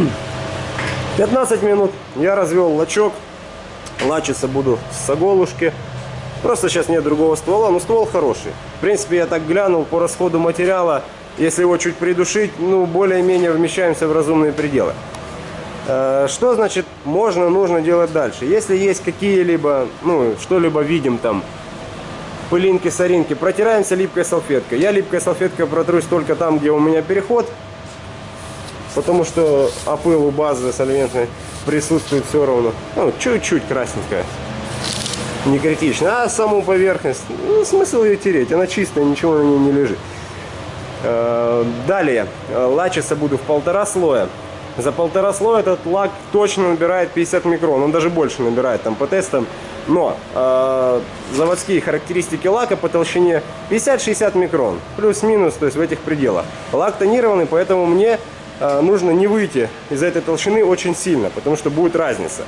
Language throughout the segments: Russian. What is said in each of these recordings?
15 минут я развел лачок. Лачиться буду с оголушки. Просто сейчас нет другого ствола, но ствол хороший. В принципе, я так глянул по расходу материала. Если его чуть придушить, ну, более-менее вмещаемся в разумные пределы. Э, что значит можно, нужно делать дальше? Если есть какие-либо, ну, что-либо видим там, пылинки, соринки, протираемся липкой салфеткой. Я липкой салфеткой протрусь только там, где у меня переход, потому что опыл у базы сольвентной присутствует все равно. Ну, чуть-чуть красненькая. Не критично. А саму поверхность, ну, смысл ее тереть, она чистая, ничего на ней не лежит. Э, далее, лачиться буду в полтора слоя. За полтора слоя этот лак точно набирает 50 микрон, он даже больше набирает там по тестам. Но э, заводские характеристики лака по толщине 50-60 микрон, плюс-минус, то есть в этих пределах. Лак тонированный, поэтому мне нужно не выйти из этой толщины очень сильно, потому что будет разница.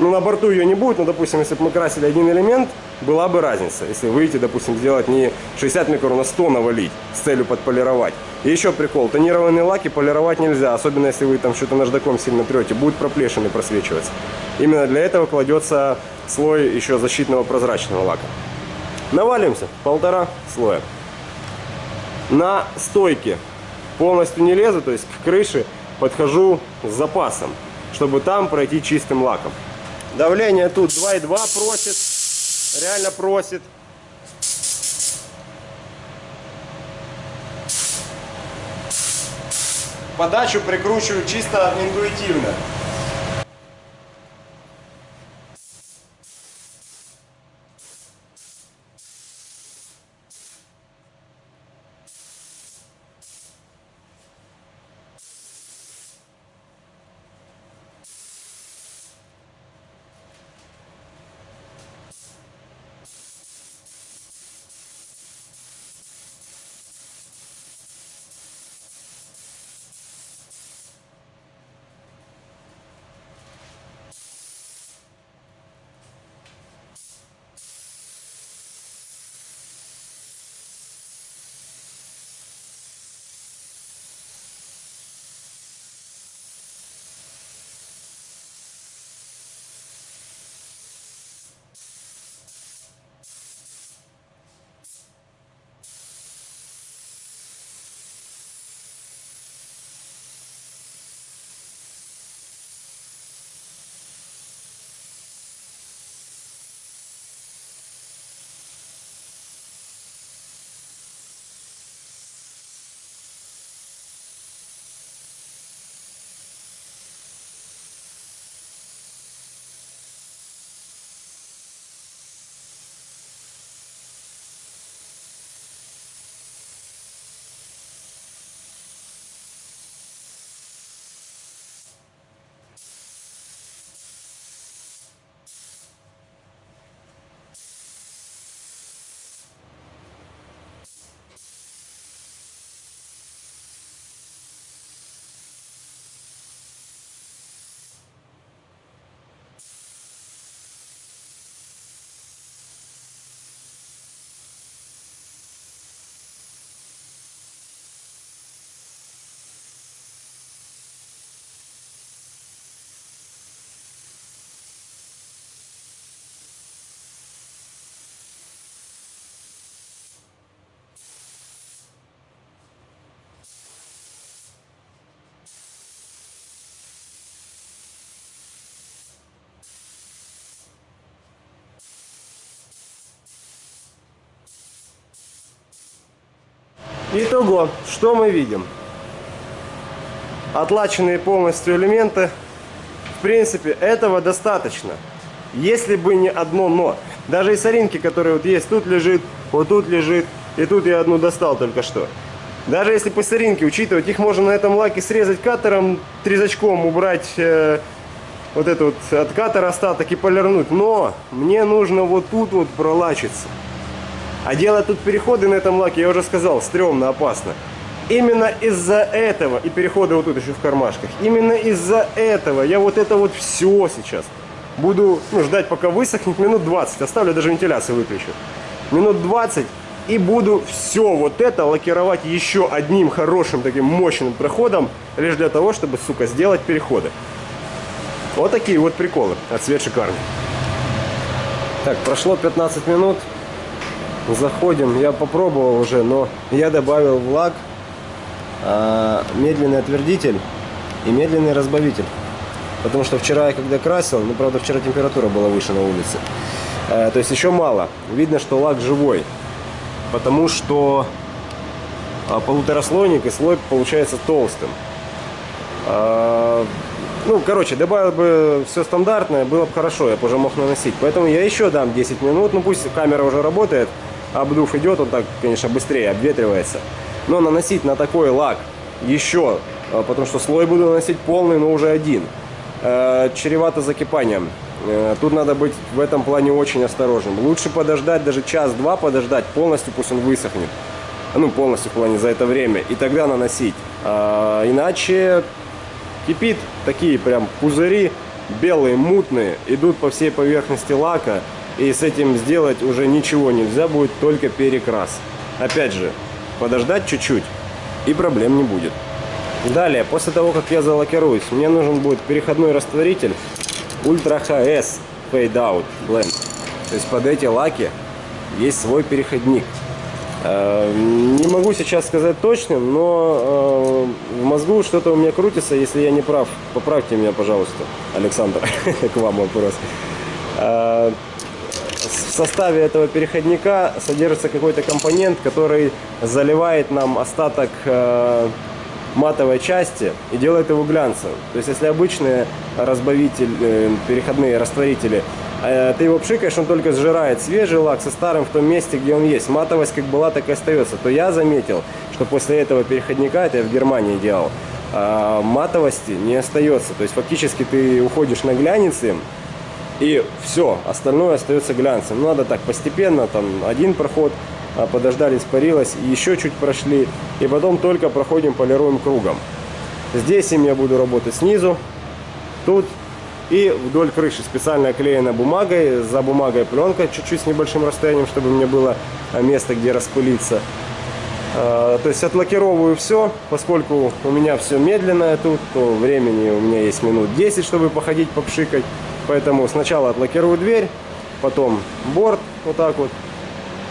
Ну, на борту ее не будет, но, допустим, если бы мы красили один элемент, была бы разница. Если выйти, допустим, сделать не 60 микрон, а 100 навалить с целью подполировать. И еще прикол, тонированные лаки полировать нельзя, особенно если вы там что-то наждаком сильно трете, будут проплешины просвечиваться. Именно для этого кладется слой еще защитного прозрачного лака. Навалимся, полтора слоя. На стойке полностью не лезу, то есть к крыше подхожу с запасом, чтобы там пройти чистым лаком. Давление тут 2,2 просит. Реально просит. Подачу прикручиваю чисто интуитивно. Итого, что мы видим? Отлаченные полностью элементы. В принципе, этого достаточно. Если бы не одно но. Даже и соринки, которые вот есть, тут лежит, вот тут лежит, и тут я одну достал только что. Даже если по соринке учитывать, их можно на этом лаке срезать катером, трезачком убрать э, вот это вот от катера остаток и полирнуть. Но мне нужно вот тут вот пролачиться. А делать тут переходы на этом лаке, я уже сказал, стрёмно, опасно. Именно из-за этого, и переходы вот тут еще в кармашках, именно из-за этого я вот это вот все сейчас буду ну, ждать, пока высохнет, минут 20. Оставлю, даже вентиляцию выключу. Минут 20, И буду все вот это лакировать еще одним хорошим таким мощным проходом, лишь для того, чтобы, сука, сделать переходы. Вот такие вот приколы. А цвет шикарный. Так, прошло 15 минут. Заходим. Я попробовал уже, но я добавил в лак а, медленный отвердитель и медленный разбавитель. Потому что вчера я когда красил, ну правда вчера температура была выше на улице. А, то есть еще мало. Видно, что лак живой. Потому что а, полутораслойник и слой получается толстым. А, ну, короче, добавил бы все стандартное, было бы хорошо, я бы уже мог наносить. Поэтому я еще дам 10 минут, ну пусть камера уже работает, обдув идет, он так, конечно, быстрее обветривается. Но наносить на такой лак еще, а, потому что слой буду наносить полный, но уже один, э, чревато закипанием. Э, тут надо быть в этом плане очень осторожным. Лучше подождать, даже час-два подождать, полностью пусть он высохнет. Ну, полностью в плане за это время. И тогда наносить. А, иначе кипит такие прям пузыри, белые, мутные, идут по всей поверхности лака. И с этим сделать уже ничего нельзя будет, только перекрас. Опять же, подождать чуть-чуть, и проблем не будет. Далее, после того, как я залакируюсь, мне нужен будет переходной растворитель Ultra HS Fade Out Blend. То есть под эти лаки есть свой переходник. Э, не могу сейчас сказать точным, но э, в мозгу что-то у меня крутится, если я не прав. Поправьте меня, пожалуйста, Александр, к вам вопрос. Э, в составе этого переходника содержится какой-то компонент, который заливает нам остаток матовой части и делает его глянцевым. То есть, если обычные разбавители, переходные растворители Э, ты его пшикаешь, он только сжирает свежий лак со старым в том месте, где он есть. Матовость как была, так и остается. То я заметил, что после этого переходника, это я в Германии делал, матовости не остается. То есть фактически ты уходишь на глянец и все, остальное остается глянцем. Надо так постепенно, там один проход, а, подождали, испарилось, еще чуть прошли, и потом только проходим, полируем кругом. Здесь им я буду работать снизу, тут и вдоль крыши специально оклеена бумагой, за бумагой пленка, чуть-чуть с небольшим расстоянием, чтобы мне было место, где распылиться. А, то есть отлакировываю все, поскольку у меня все медленное тут, то времени у меня есть минут 10, чтобы походить, попшикать. Поэтому сначала отлакирую дверь, потом борт, вот так вот.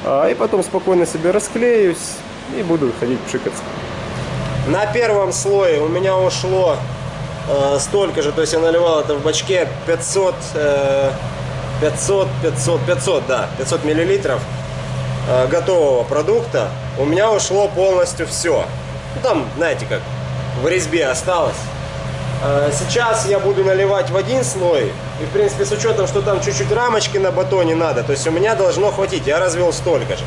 А, и потом спокойно себе расклеюсь и буду ходить пшикаться. На первом слое у меня ушло э, столько же, то есть я наливал это в бачке 500, э, 500, 500, 500, да, 500 миллилитров э, готового продукта. У меня ушло полностью все. Ну, там, знаете как, в резьбе осталось. Э, сейчас я буду наливать в один слой. И, в принципе, с учетом, что там чуть-чуть рамочки на батоне надо, то есть у меня должно хватить. Я развел столько же.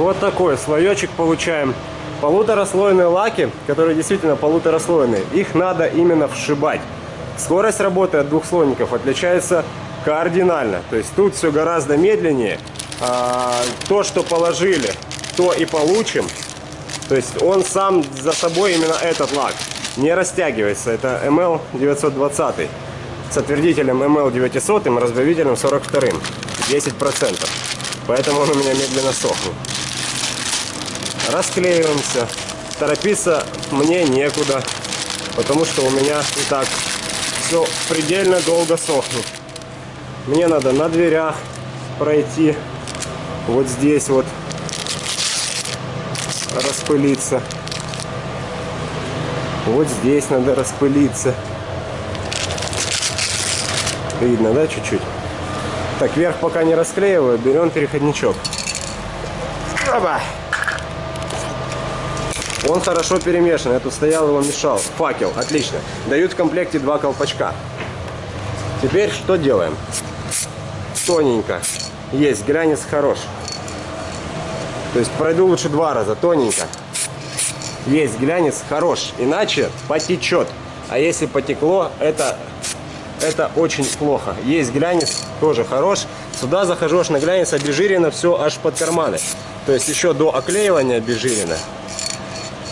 Вот такой слоечек получаем. Полутораслойные лаки, которые действительно полутораслойные, их надо именно вшибать. Скорость работы от двухслойников отличается кардинально. То есть тут все гораздо медленнее. А, то, что положили, то и получим. То есть он сам за собой именно этот лак не растягивается. Это ML 920 с отвердителем ML 900 и разбавителем 42 10%. Поэтому он у меня медленно сохнет. Расклеиваемся. Торопиться мне некуда, потому что у меня и так все предельно долго сохнет. Мне надо на дверях пройти вот здесь вот распылиться. Вот здесь надо распылиться. Видно, да, чуть-чуть? Так, вверх пока не расклеиваю, берем переходничок. Оба! Он хорошо перемешан. Я тут стоял, его мешал. Факел, отлично. Дают в комплекте два колпачка. Теперь что делаем? Тоненько. Есть, глянец хорош. То есть пройду лучше два раза, тоненько. Есть глянец хорош, иначе потечет. А если потекло, это, это очень плохо. Есть глянец, тоже хорош. Сюда захожу аж на глянец обезжирено все аж под карманы. То есть еще до оклеивания обезжирено.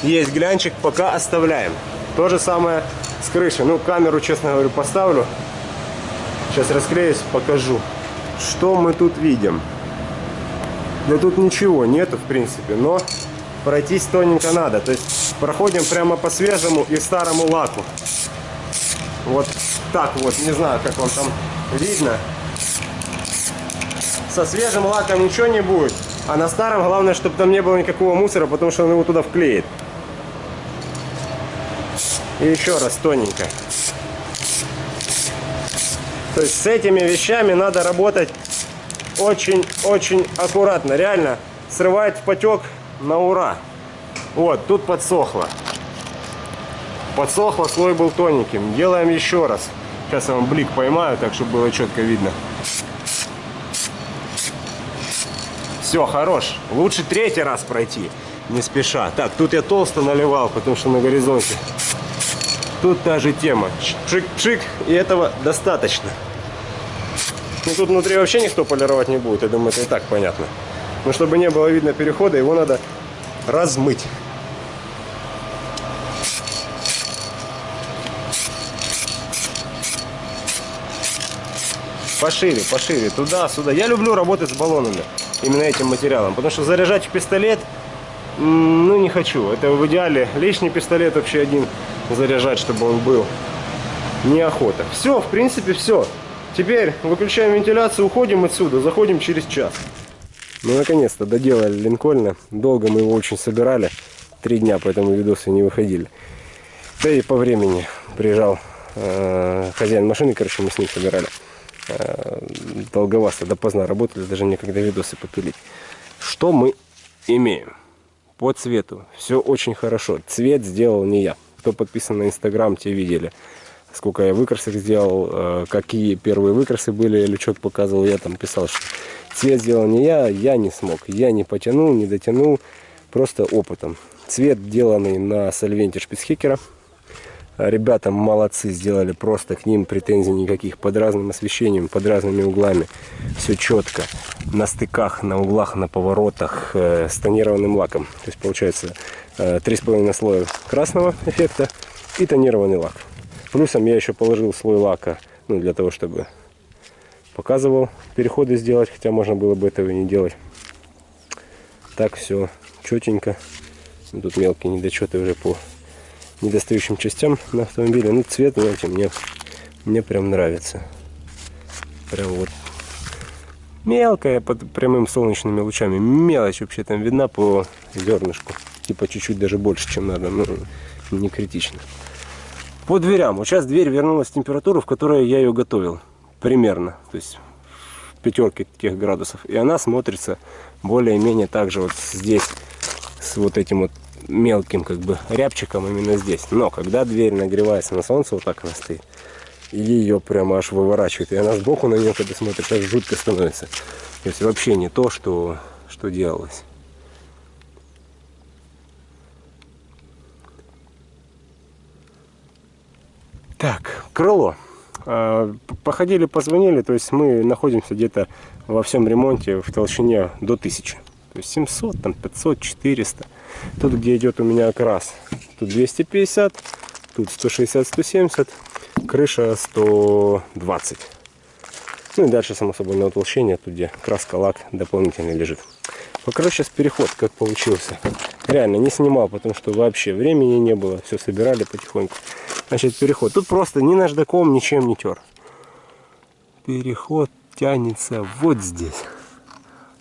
Есть глянчик, пока оставляем. То же самое с крышей. Ну, камеру, честно говорю, поставлю. Сейчас расклеюсь, покажу. Что мы тут видим? Да тут ничего нету, в принципе, но пройтись тоненько надо. То есть проходим прямо по свежему и старому лаку. Вот так вот, не знаю, как вам там видно. Со свежим лаком ничего не будет, а на старом главное, чтобы там не было никакого мусора, потому что он его туда вклеит. И еще раз тоненько. То есть с этими вещами надо работать очень-очень аккуратно. Реально срывает потек на ура. Вот, тут подсохло. Подсохло, слой был тоненьким. Делаем еще раз. Сейчас я вам блик поймаю, так чтобы было четко видно. Все, хорош. Лучше третий раз пройти, не спеша. Так, тут я толсто наливал, потому что на горизонте. Тут та же тема. Пшик-пшик, и этого достаточно. Ну тут внутри вообще никто полировать не будет, я думаю, это и так понятно. Но чтобы не было видно перехода, его надо размыть. Пошире, пошире, туда, сюда. Я люблю работать с баллонами, именно этим материалом, потому что заряжать пистолет, ну не хочу. Это в идеале лишний пистолет вообще один заряжать, чтобы он был. Неохота. Все, в принципе, все. Теперь выключаем вентиляцию, уходим отсюда, заходим через час. Ну, наконец-то доделали Линкольна. Долго мы его очень собирали. Три дня, поэтому видосы не выходили. Да и по времени приезжал э, хозяин машины, короче, мы с ним собирали. Э, долговато, допоздна работали, даже некогда видосы попилить. Что мы имеем? По цвету все очень хорошо. Цвет сделал не я. Кто подписан на Инстаграм, те видели сколько я выкрасок сделал, э, какие первые выкрасы были, лючок показывал, я там писал, что цвет сделал не я, я не смог, я не потянул, не дотянул, просто опытом. Цвет деланный на сольвенте шпицхикера. Ребята молодцы, сделали просто к ним претензий никаких. Под разным освещением, под разными углами. Все четко. На стыках, на углах, на поворотах. Э, с тонированным лаком. То есть получается 3,5 слоя красного эффекта и тонированный лак. Плюсом я еще положил слой лака, ну, для того, чтобы показывал переходы сделать, хотя можно было бы этого и не делать. Так все четенько. Тут мелкие недочеты уже по недостающим частям на автомобиле. Ну, цвет, знаете, мне, мне прям нравится. Прям вот мелкая под прямым солнечными лучами. Мелочь вообще там видна по зернышку. Типа чуть-чуть даже больше, чем надо. Ну, не критично. По дверям. Вот сейчас дверь вернулась в температуру, в которой я ее готовил. Примерно. То есть в пятерке тех градусов. И она смотрится более-менее так же вот здесь. С вот этим вот мелким как бы рябчиком именно здесь. Но когда дверь нагревается на солнце, вот так она стоит. И ее прямо аж выворачивает. И она сбоку на нее, когда смотришь, аж жутко становится. То есть вообще не то, что, что делалось. Так, крыло. А, походили, позвонили, то есть мы находимся где-то во всем ремонте в толщине до 1000. То есть 700, там 500, 400. Тут, где идет у меня окрас, тут 250, тут 160, 170, крыша 120. Ну и дальше, само собой, на утолщение, тут где краска, лак дополнительно лежит. Покажу сейчас переход, как получился. Реально, не снимал, потому что вообще времени не было. Все собирали потихоньку. Значит, переход. Тут просто ни наждаком, ничем не тер. Переход тянется вот здесь.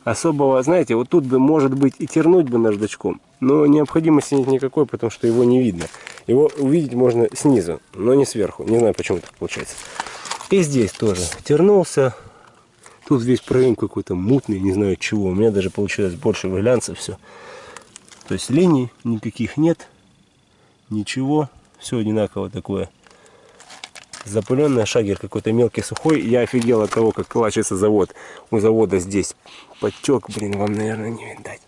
Особого, знаете, вот тут бы, может быть, и тернуть бы наждачком. Но необходимости нет никакой, потому что его не видно. Его увидеть можно снизу, но не сверху. Не знаю, почему так получается. И здесь тоже тернулся. Тут весь проем какой-то мутный, не знаю чего. У меня даже получилось больше глянца все. То есть линий никаких нет. Ничего. Все одинаково такое. Запыленный шагер какой-то мелкий, сухой. Я офигел от того, как калачится завод. У завода здесь потек, блин, вам, наверное, не видать.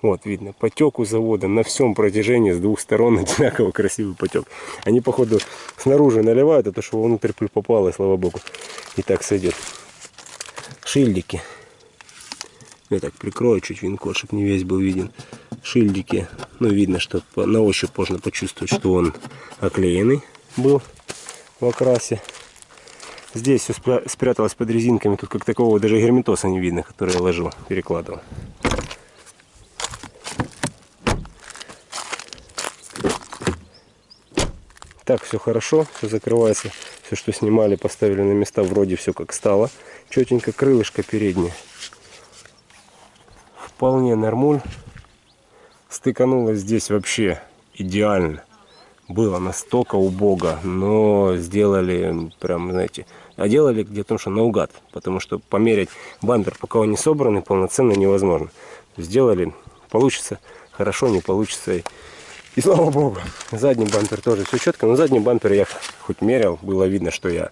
Вот, видно, потек у завода на всем протяжении с двух сторон одинаково красивый потек. Они, походу, снаружи наливают, а то, что внутрь и слава богу, и так сойдет. Шильдики. Я так прикрою чуть винкод, чтобы не весь был виден. Шильдики. Ну, видно, что на ощупь можно почувствовать, что он оклеенный был в окрасе. Здесь все спряталось под резинками. Тут как такого даже герметоса не видно, который я ложил, перекладывал. Так, все хорошо, все закрывается. Все, что снимали, поставили на места, вроде все как стало. Четенько крылышко переднее. Вполне нормуль. Стыканулось здесь вообще идеально. Было настолько убого, но сделали прям, знаете, а делали где-то что наугад, потому что померить бампер, пока он не собранный, полноценно невозможно. Сделали, получится хорошо, не получится и слава богу, задний бампер тоже все четко. Но задний бампер я хоть мерял, было видно, что я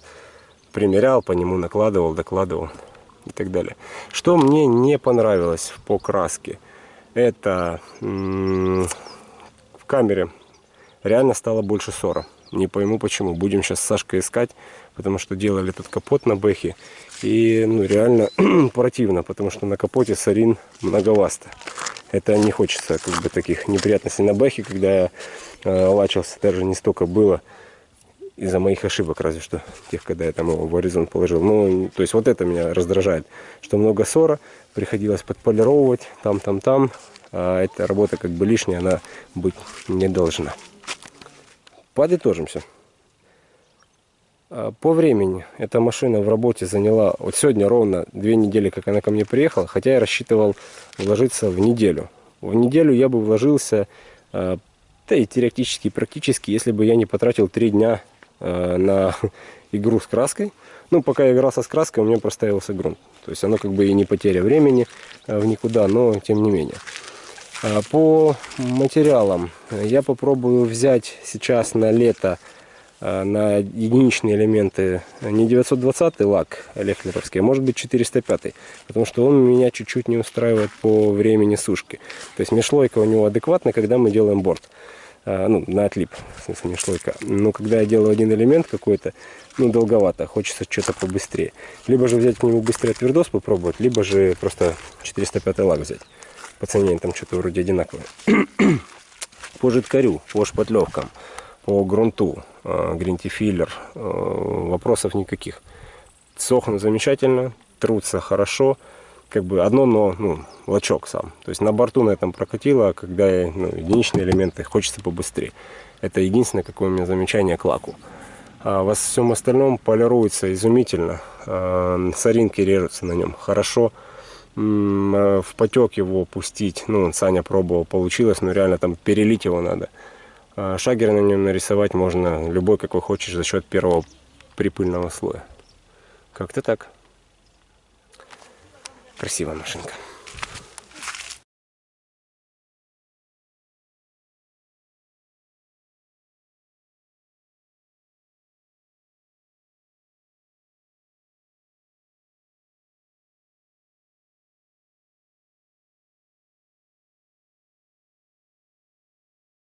примерял, по нему накладывал, докладывал и так далее. Что мне не понравилось по краске, это в камере реально стало больше ссора. Не пойму почему. Будем сейчас с Сашкой искать, потому что делали этот капот на бэхе. И ну, реально противно, потому что на капоте сарин многовасто это не хочется как бы таких неприятностей на бэхе, когда я э, лачился, даже не столько было из-за моих ошибок, разве что тех, когда я там его в горизонт положил. Ну, то есть вот это меня раздражает, что много ссора, приходилось подполировывать там, там, там, а эта работа как бы лишняя, она быть не должна. Подытожимся. А, по времени эта машина в работе заняла, вот сегодня ровно две недели, как она ко мне приехала, хотя я рассчитывал вложиться в неделю. В неделю я бы вложился, а, да и теоретически, практически, если бы я не потратил три дня на игру с краской. Ну, пока я игрался с краской, у меня проставился грунт. То есть оно как бы и не потеря времени в никуда, но тем не менее. По материалам я попробую взять сейчас на лето Э, на единичные элементы не 920 лак лехлеровский, а может быть 405, потому что он меня чуть-чуть не устраивает по времени сушки. То есть межшлойка у него адекватная, когда мы делаем борт. Э, ну, на отлип, в смысле межшлойка. Но когда я делаю один элемент какой-то, ну, долговато, хочется что-то побыстрее. Либо же взять к нему быстрее твердос попробовать, либо же просто 405 лак взять. По цене там что-то вроде одинаковое. по жидкарю, по шпатлевкам по грунту, э, гринтифиллер, э, вопросов никаких. Сохнут замечательно, трутся хорошо, как бы одно, но ну, лачок сам. То есть на борту на этом прокатило, а когда ну, единичные элементы хочется побыстрее. Это единственное, какое у меня замечание к лаку. А во всем остальном полируется изумительно. А, соринки режутся на нем хорошо. В потек его пустить, ну, Саня пробовал, получилось, но реально там перелить его надо. А шагер на нем нарисовать можно любой, какой хочешь, за счет первого припыльного слоя. Как-то так. Красивая машинка.